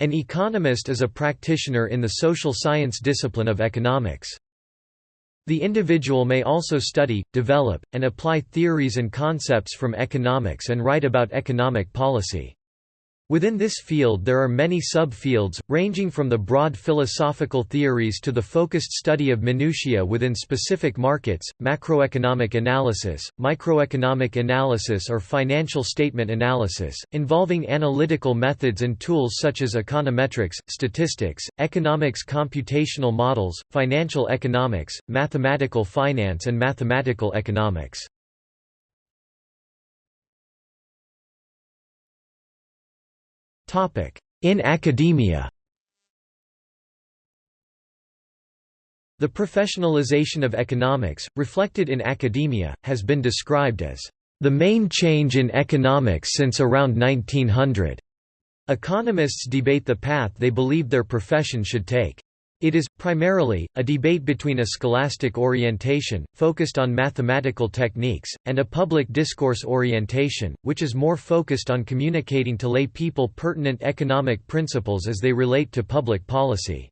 An economist is a practitioner in the social science discipline of economics. The individual may also study, develop, and apply theories and concepts from economics and write about economic policy. Within this field there are many subfields, ranging from the broad philosophical theories to the focused study of minutiae within specific markets, macroeconomic analysis, microeconomic analysis or financial statement analysis, involving analytical methods and tools such as econometrics, statistics, economics computational models, financial economics, mathematical finance and mathematical economics. In academia The professionalization of economics, reflected in academia, has been described as the main change in economics since around 1900. Economists debate the path they believe their profession should take. It is, primarily, a debate between a scholastic orientation, focused on mathematical techniques, and a public discourse orientation, which is more focused on communicating to lay people pertinent economic principles as they relate to public policy.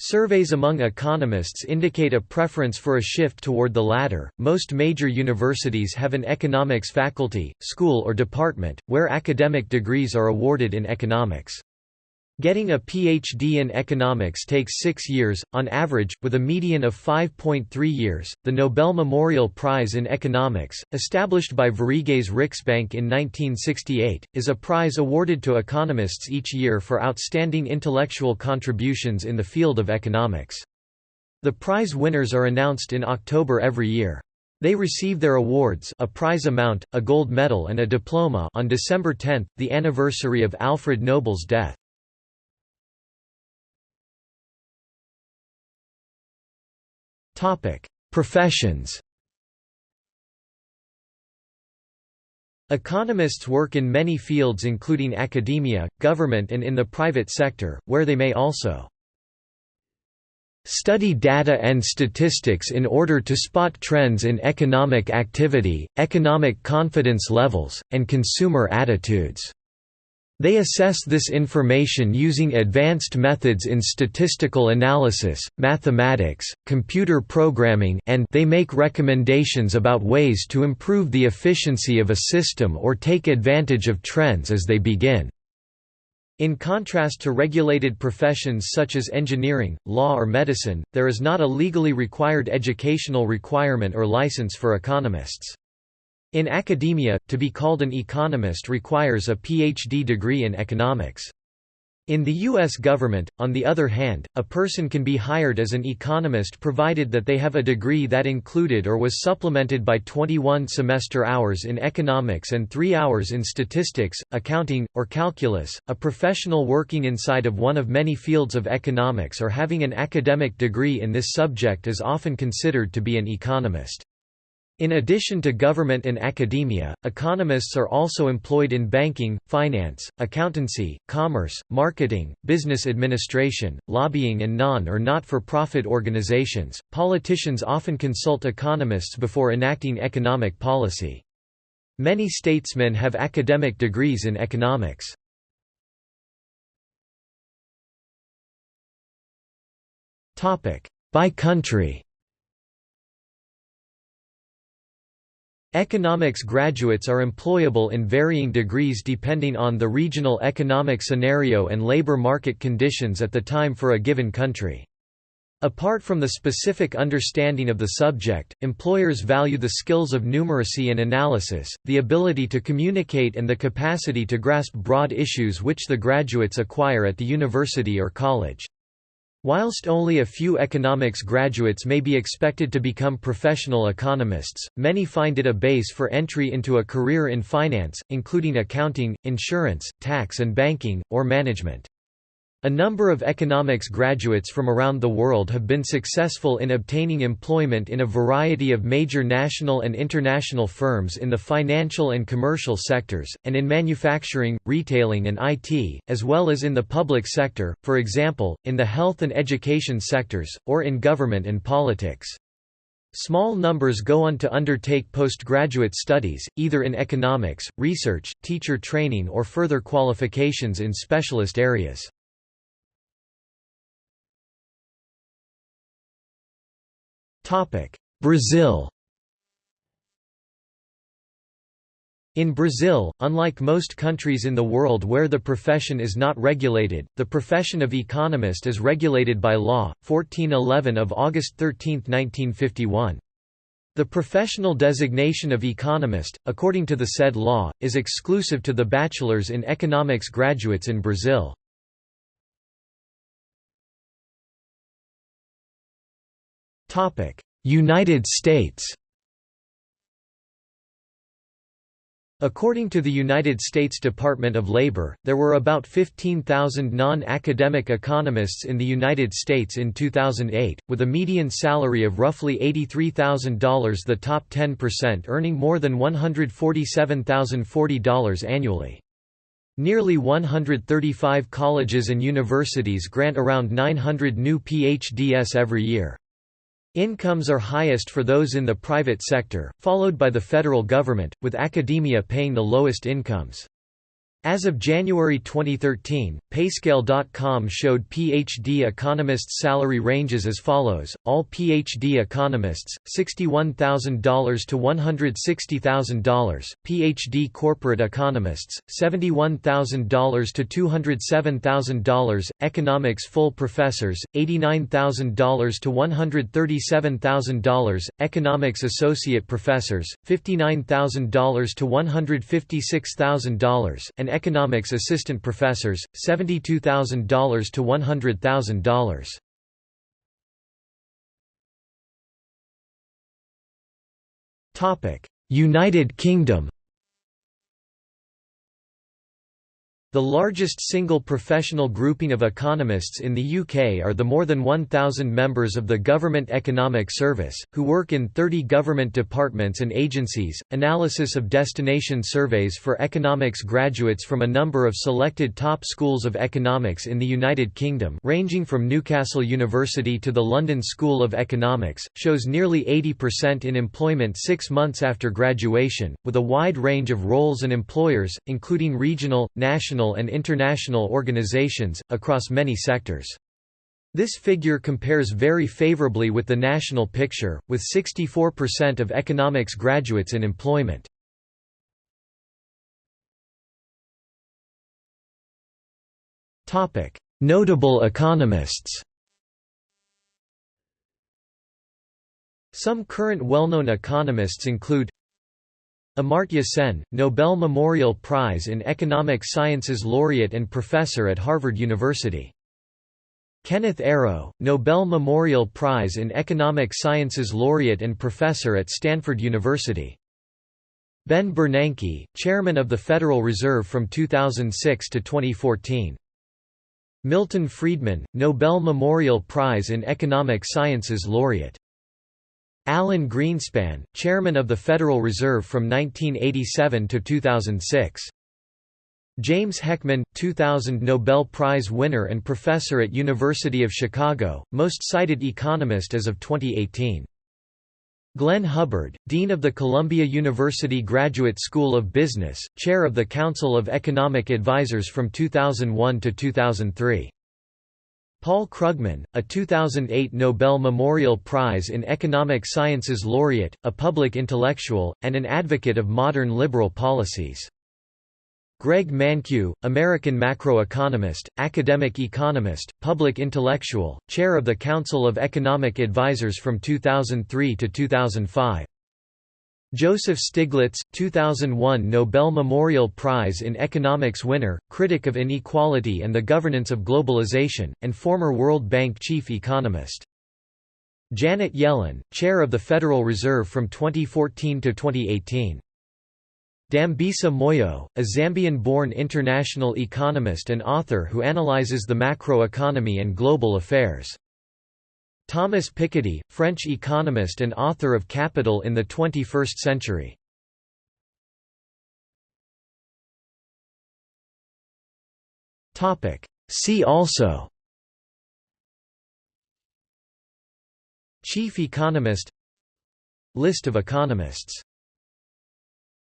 Surveys among economists indicate a preference for a shift toward the latter. Most major universities have an economics faculty, school, or department, where academic degrees are awarded in economics. Getting a PhD in economics takes six years, on average, with a median of 5.3 years. The Nobel Memorial Prize in Economics, established by Sveriges Riksbank in 1968, is a prize awarded to economists each year for outstanding intellectual contributions in the field of economics. The prize winners are announced in October every year. They receive their awards a prize amount, a gold medal and a diploma on December 10, the anniversary of Alfred Nobel's death. Professions Economists work in many fields including academia, government and in the private sector, where they may also study data and statistics in order to spot trends in economic activity, economic confidence levels, and consumer attitudes. They assess this information using advanced methods in statistical analysis, mathematics, computer programming and they make recommendations about ways to improve the efficiency of a system or take advantage of trends as they begin. In contrast to regulated professions such as engineering, law or medicine, there is not a legally required educational requirement or license for economists. In academia, to be called an economist requires a PhD degree in economics. In the U.S. government, on the other hand, a person can be hired as an economist provided that they have a degree that included or was supplemented by 21 semester hours in economics and 3 hours in statistics, accounting, or calculus. A professional working inside of one of many fields of economics or having an academic degree in this subject is often considered to be an economist. In addition to government and academia, economists are also employed in banking, finance, accountancy, commerce, marketing, business administration, lobbying, and non or not for profit organizations. Politicians often consult economists before enacting economic policy. Many statesmen have academic degrees in economics. By country Economics graduates are employable in varying degrees depending on the regional economic scenario and labor market conditions at the time for a given country. Apart from the specific understanding of the subject, employers value the skills of numeracy and analysis, the ability to communicate and the capacity to grasp broad issues which the graduates acquire at the university or college. Whilst only a few economics graduates may be expected to become professional economists, many find it a base for entry into a career in finance, including accounting, insurance, tax and banking, or management. A number of economics graduates from around the world have been successful in obtaining employment in a variety of major national and international firms in the financial and commercial sectors, and in manufacturing, retailing and IT, as well as in the public sector, for example, in the health and education sectors, or in government and politics. Small numbers go on to undertake postgraduate studies, either in economics, research, teacher training or further qualifications in specialist areas. Brazil In Brazil, unlike most countries in the world where the profession is not regulated, the profession of economist is regulated by law, 1411 of August 13, 1951. The professional designation of economist, according to the said law, is exclusive to the bachelor's in economics graduates in Brazil. United States According to the United States Department of Labor, there were about 15,000 non-academic economists in the United States in 2008, with a median salary of roughly $83,000 the top 10% earning more than $147,040 annually. Nearly 135 colleges and universities grant around 900 new PhDs every year. Incomes are highest for those in the private sector, followed by the federal government, with academia paying the lowest incomes. As of January 2013, Payscale.com showed PhD economists' salary ranges as follows: all PhD economists, $61,000 to $160,000; PhD corporate economists, $71,000 to $207,000; economics full professors, $89,000 to $137,000; economics associate professors, $59,000 to $156,000; and economics assistant professors, $72,000 to $100,000. United Kingdom The largest single professional grouping of economists in the UK are the more than 1,000 members of the Government Economic Service, who work in 30 government departments and agencies. Analysis of destination surveys for economics graduates from a number of selected top schools of economics in the United Kingdom, ranging from Newcastle University to the London School of Economics, shows nearly 80% in employment six months after graduation, with a wide range of roles and employers, including regional, national, national and international organizations, across many sectors. This figure compares very favorably with the national picture, with 64% of economics graduates in employment. Notable economists Some current well-known economists include Amartya Sen, Nobel Memorial Prize in Economic Sciences laureate and professor at Harvard University. Kenneth Arrow, Nobel Memorial Prize in Economic Sciences laureate and professor at Stanford University. Ben Bernanke, chairman of the Federal Reserve from 2006 to 2014. Milton Friedman, Nobel Memorial Prize in Economic Sciences laureate. Alan Greenspan, chairman of the Federal Reserve from 1987 to 2006. James Heckman, 2000 Nobel Prize winner and professor at University of Chicago, most cited economist as of 2018. Glenn Hubbard, Dean of the Columbia University Graduate School of Business, Chair of the Council of Economic Advisers from 2001 to 2003. Paul Krugman, a 2008 Nobel Memorial Prize in Economic Sciences laureate, a public intellectual, and an advocate of modern liberal policies. Greg Mankiw, American macroeconomist, academic economist, public intellectual, chair of the Council of Economic Advisers from 2003 to 2005. Joseph Stiglitz, 2001 Nobel Memorial Prize in Economics winner, critic of inequality and the governance of globalization, and former World Bank chief economist. Janet Yellen, chair of the Federal Reserve from 2014 to 2018. Dambisa Moyo, a Zambian-born international economist and author who analyzes the macroeconomy and global affairs. Thomas Piketty, French economist and author of Capital in the 21st Century. See also Chief economist List of economists